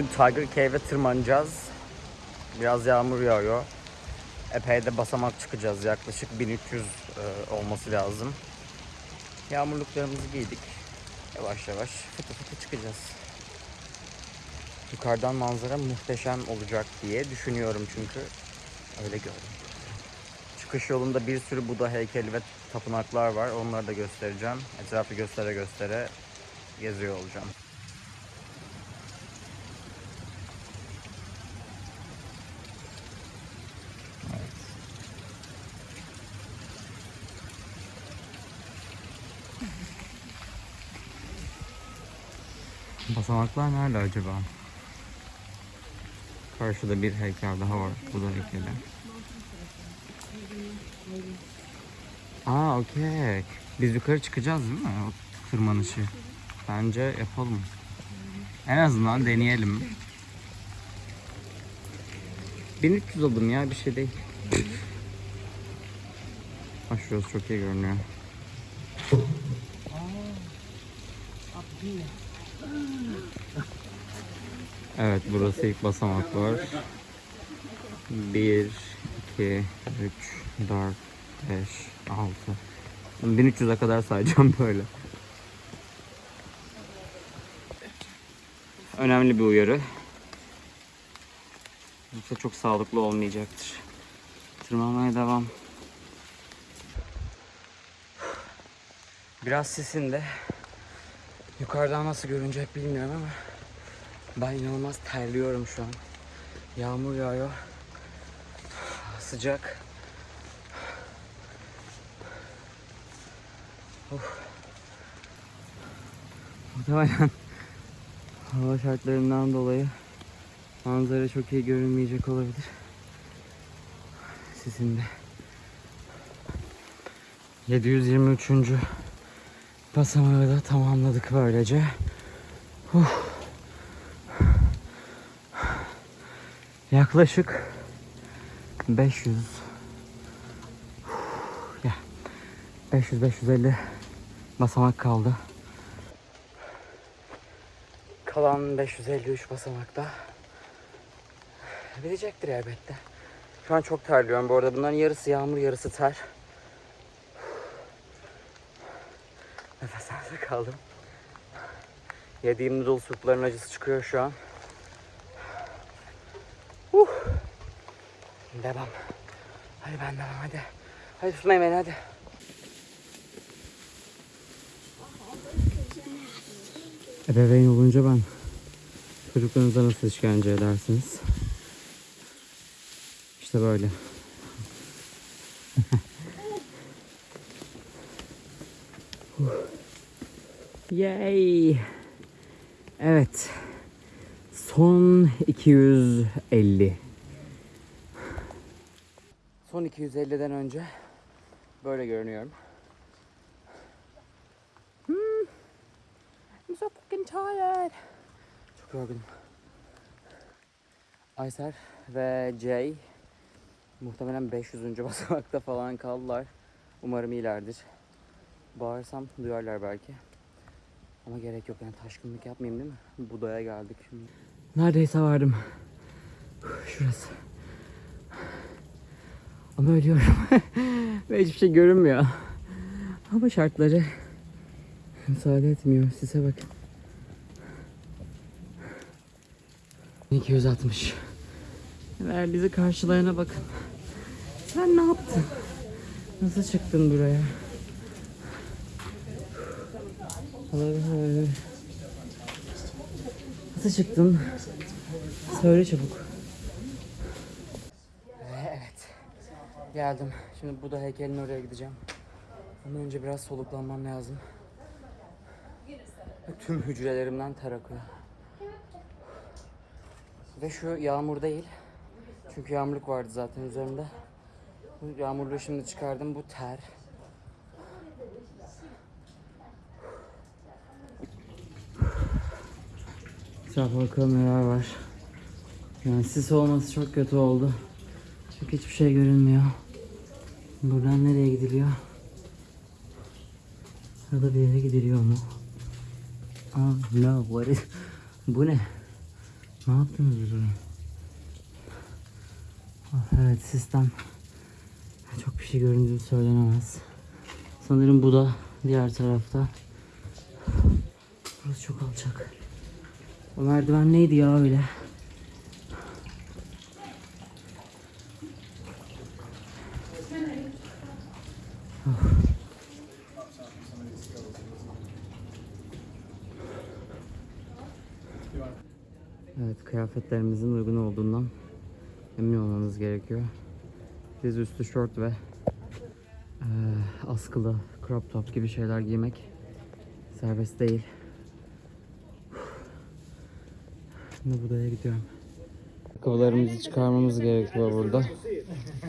Bugün Tiger Cave'e tırmanacağız. Biraz yağmur yağıyor. Epey de basamak çıkacağız. Yaklaşık 1300 e, olması lazım. Yağmurluklarımızı giydik. Yavaş yavaş fıtı fıtı çıkacağız. Yukarıdan manzara muhteşem olacak diye düşünüyorum çünkü öyle gördüm. Çıkış yolunda bir sürü Buda heykeli ve tapınaklar var. Onları da göstereceğim. Etrafı göstere göstere geziyor olacağım. Basamaklar nerede acaba? Karşıda bir heykel daha var. Bu da heykeli. Aa okey. Biz yukarı çıkacağız değil mi? O tırmanışı. Bence yapalım. En azından deneyelim. 1300 aldım ya bir şey değil. Şurası çok iyi görünüyor. Evet burası ilk basamaklar. 1, 2, 3, 4, 5, 6. 1300'e kadar sayacağım böyle. Önemli bir uyarı. Yoksa çok sağlıklı olmayacaktır. Tırmanmaya devam. Biraz sesinde. Yukarıdan nasıl görünecek bilmiyorum ama ben inanılmaz terliyorum şu an. Yağmur yağıyor. Sıcak. Of. Muhtemelen hava şartlarından dolayı manzara çok iyi görünmeyecek olabilir. Sizin de. 723. basamağı da tamamladık böylece. Uf. Yaklaşık 500 ya 500 550 basamak kaldı. Kalan 553 basamakta bilecektir elbette. Şu an çok terliyorum bu arada. Bunların yarısı yağmur, yarısı ter. Nefese kaldım. Yediğim noodle supların acısı çıkıyor şu an. Uh. Devam. Hadi ben devam hadi. Hadi tutmayın beni hadi. Ebeveyn olunca ben çocuklarınıza nasıl işkence edersiniz? İşte böyle. Yay! Evet. Son 250. Son 250'den önce böyle görünüyorum. Hmm. I'm so fucking tired. Çok yorgunum. Ayser ve Jay muhtemelen 500. basamakta falan kaldılar. Umarım iyilerdir. Bağırsam duyarlar belki. Ama gerek yok yani taşkınlık yapmayayım değil mi? Buda'ya geldik şimdi. Neredeyse vardım. Şurası. Ama ölüyorum. Ve hiçbir şey görünmüyor. Hava şartları müsaade etmiyor. Size bakın. 260. Ver bizi karşılayana bakın. Sen ne yaptın? Nasıl çıktın buraya? Allah'ım. Nasıl çıktın? Söyle çabuk. Evet. Geldim. Şimdi Buda heykelinin oraya gideceğim. Ama önce biraz soluklanmam lazım. Tüm hücrelerimden ter akıyor. Ve şu yağmur değil. Çünkü yağmurluk vardı zaten üzerimde. Bu yağmurluğu şimdi çıkardım. Bu ter. Etrafa bakalım neler var. Yani sis olması çok kötü oldu. Çünkü hiçbir şey görünmüyor. Buradan nereye gidiliyor? Burada bir yere gidiliyor mu? Ah no, what is... Bu ne? Ne yaptınız burada? Ah, Evet sistem çok bir şey göründüğü söylenemez. Sanırım bu da diğer tarafta. Burası çok alçak. O merdiven neydi ya öyle? Evet kıyafetlerimizin uygun olduğundan emin olmanız gerekiyor. Diz üstü şort ve eee, askılı crop top gibi şeyler giymek serbest değil. Şimdi budaya gidiyorum. Ayakkabılarımızı çıkarmamız gerekiyor burada.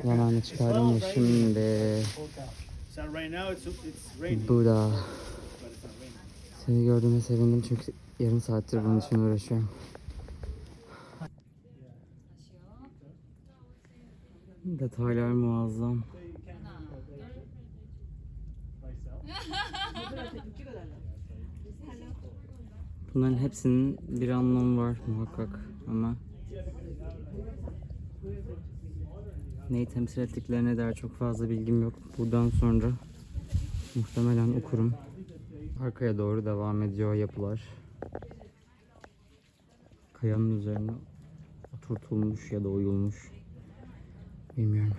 Zamanı çıkardım şimdi Buda. Seni gördüğüme sevindim çünkü yarım saattir bunun için uğraşıyorum. Detaylar muazzam. Bunların hepsinin bir anlamı var muhakkak ama neyi temsil ettiklerine dair çok fazla bilgim yok. Buradan sonra muhtemelen okurum. Arkaya doğru devam ediyor yapılar. Kayanın üzerine oturtulmuş ya da oyulmuş. Bilmiyorum.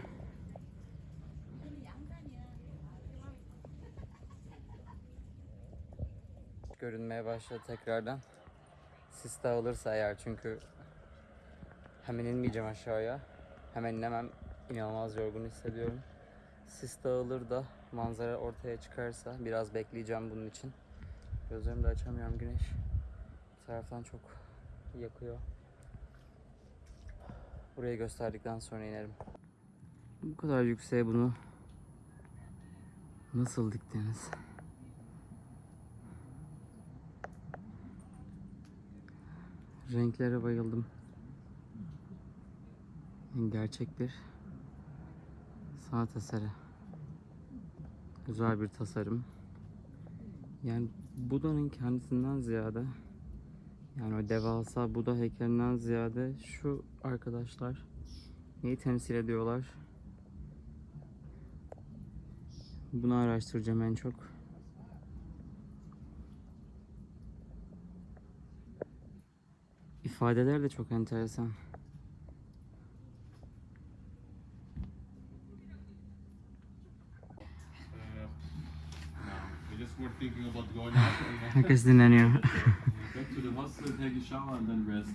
Görünmeye başladı tekrardan. Sis dağılırsa eğer çünkü hemen inmeyeceğim aşağıya. Hemen inemem. İnanılmaz yorgun hissediyorum. Sis dağılır da manzara ortaya çıkarsa biraz bekleyeceğim bunun için. Gözlerimi de açamıyorum güneş. Bu taraftan çok yakıyor. Burayı gösterdikten sonra inerim. Bu kadar yükseğe bunu nasıl diktiniz? Renklere bayıldım. Gerçek bir sanat eseri. Güzel bir tasarım. Yani Buda'nın kendisinden ziyade yani o devasa Buda heykelinden ziyade şu arkadaşlar neyi temsil ediyorlar? Bunu araştıracağım en çok. İfadeler de çok enteresan. And then Herkes dinleniyor. back to the hostel, take a shower and then rest.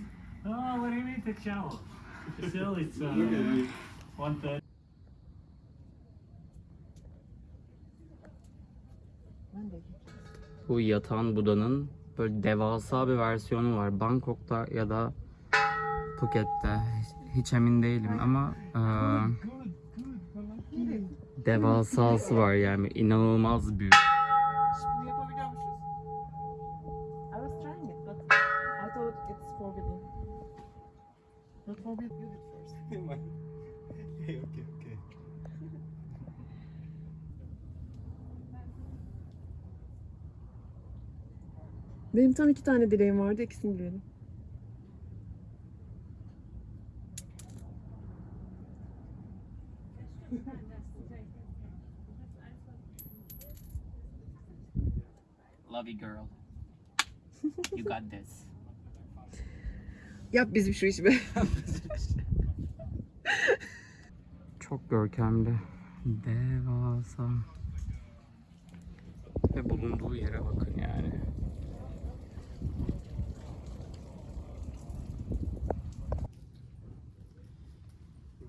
Oh, what do you mean take shower? Still, it's uh. Bu yatan Buda'nın böyle devasa bir versiyonu var. Bangkok'ta ya da Phuket'te. Hiç, emin değilim ama eee, devasası var yani inanılmaz büyük. Benim tam iki tane dileğim vardı. ikisini diledim. Love you girl. You got this. Yap bizim şu işi be. Çok görkemli. Devasa. Ve bulunduğu yere bakın yani.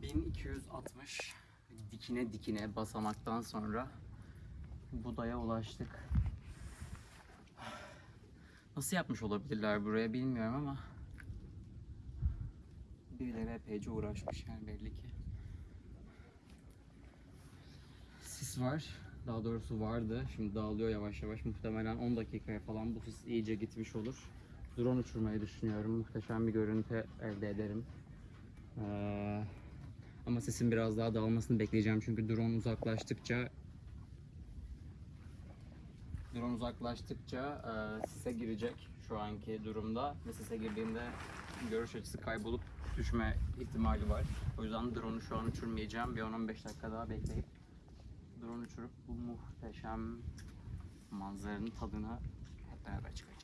...1260 dikine dikine basamaktan sonra Buda'ya ulaştık. Nasıl yapmış olabilirler buraya bilmiyorum ama birileri epeyce uğraşmış yani belli ki. Sis var. Daha doğrusu vardı. Şimdi dağılıyor yavaş yavaş. Muhtemelen 10 dakikaya falan bu sis iyice gitmiş olur. Drone uçurmayı düşünüyorum. Muhteşem bir görüntü elde ederim. Ee, ama sesin biraz daha dağılmasını bekleyeceğim. Çünkü drone uzaklaştıkça Drone uzaklaştıkça e, sise girecek şu anki durumda ve sise girdiğinde görüş açısı kaybolup düşme ihtimali var. O yüzden drone'u şu an uçurmayacağım. Bir 10-15 dakika daha bekleyip drone uçurup bu muhteşem manzaranın tadına hep beraber çıkacağız.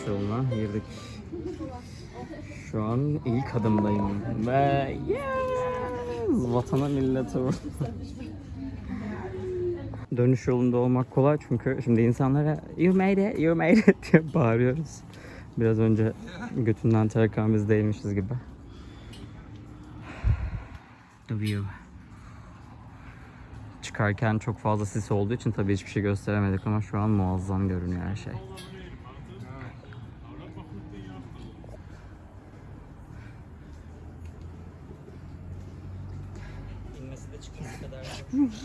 Dönüş yoluna girdik. Şu an ilk adımdayım ve yes! Vatana millete. Dönüş yolunda olmak kolay çünkü şimdi insanlara you made it, you made it diye bağırıyoruz. Biraz önce götünden terkan biz değmişiz gibi. The view. Çıkarken çok fazla sis olduğu için tabii hiçbir şey gösteremedik ama şu an muazzam görünüyor her şey. İnmesi de çıkması kadar Titriyorum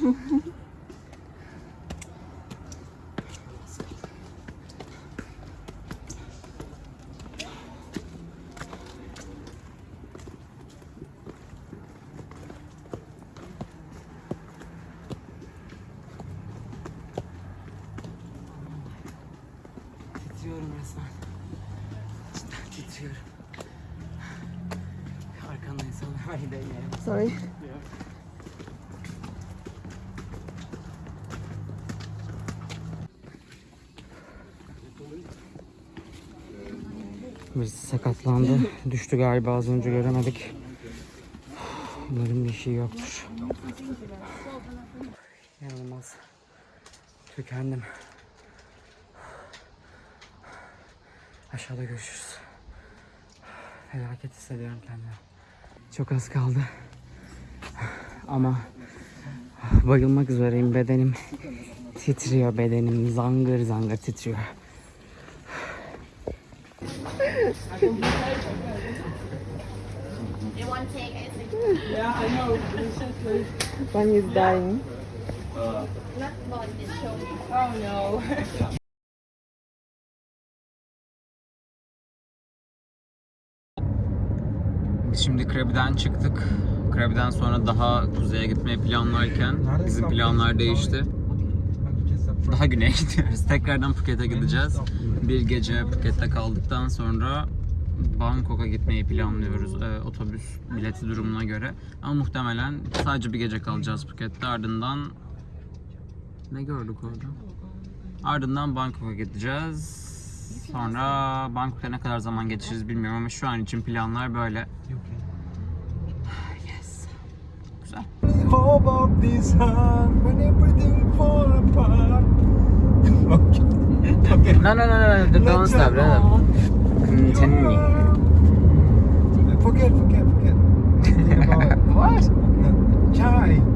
resmen. Cidden titriyorum. Arkanda insanlar var değmeyelim. Sorry. Birisi sakatlandı. Düştü galiba az önce göremedik. Umarım bir şey yoktur. İnanılmaz. Tükendim. Aşağıda görüşürüz. Felaket hissediyorum kendimi. Çok az kaldı. Ama bayılmak üzereyim. Bedenim titriyor. Bedenim zangır zangır titriyor. One is dying. Biz şimdi Krabi'den çıktık. Krabi'den sonra daha kuzeye gitmeyi planlarken bizim planlar değişti. Daha güneye gidiyoruz. Tekrardan Phuket'e gideceğiz. Bir gece Phuket'te kaldıktan sonra Bangkok'a gitmeyi planlıyoruz e, otobüs bileti durumuna göre. Ama muhtemelen sadece bir gece kalacağız Phuket'te. Ardından ne gördük orada? Ardından Bangkok'a gideceğiz. Sonra Bangkok'ta ne kadar zaman geçiririz bilmiyorum ama şu an için planlar böyle. hope of this heart when everything fall apart. okay. okay. No, no, no, no, no. don't stop. No, no. Continue. Forget, forget, forget. what? Chai.